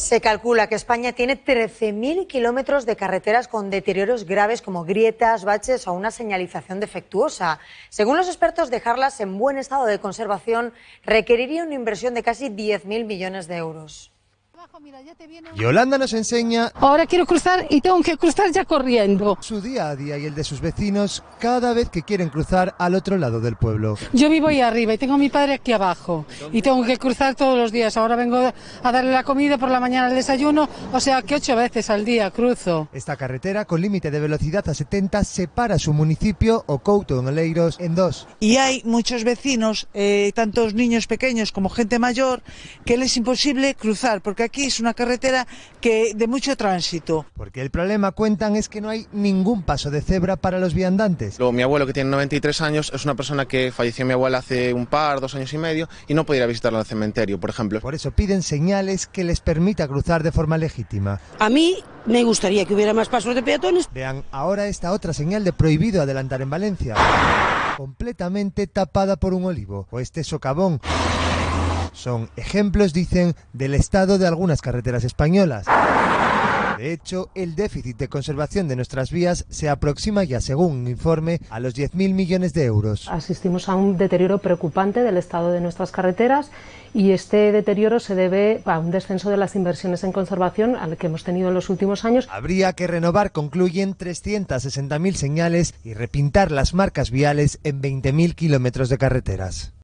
Se calcula que España tiene 13.000 kilómetros de carreteras con deterioros graves como grietas, baches o una señalización defectuosa. Según los expertos, dejarlas en buen estado de conservación requeriría una inversión de casi 10.000 millones de euros. Yolanda nos enseña Ahora quiero cruzar y tengo que cruzar ya corriendo. su día a día y el de sus vecinos cada vez que quieren cruzar al otro lado del pueblo. Yo vivo ahí arriba y tengo a mi padre aquí abajo y tengo que cruzar todos los días. Ahora vengo a darle la comida por la mañana al desayuno, o sea que ocho veces al día cruzo. Esta carretera con límite de velocidad a 70 separa su municipio o Couto en Oleiros en dos. y hay muchos vecinos, eh, tantos niños pequeños como gente mayor, que les es imposible cruzar, porque aquí es una carretera que de mucho tránsito. Porque el problema, cuentan, es que no hay ningún paso de cebra para los viandantes. Luego, mi abuelo, que tiene 93 años, es una persona que falleció mi abuela hace un par, dos años y medio, y no podía ir a visitarla al cementerio, por ejemplo. Por eso piden señales que les permita cruzar de forma legítima. A mí me gustaría que hubiera más pasos de peatones. Vean ahora esta otra señal de prohibido adelantar en Valencia. Completamente tapada por un olivo. O este socavón. Son ejemplos, dicen, del estado de algunas carreteras españolas. De hecho, el déficit de conservación de nuestras vías se aproxima ya, según un informe, a los 10.000 millones de euros. Asistimos a un deterioro preocupante del estado de nuestras carreteras y este deterioro se debe a un descenso de las inversiones en conservación al que hemos tenido en los últimos años. Habría que renovar, concluyen, 360.000 señales y repintar las marcas viales en 20.000 kilómetros de carreteras.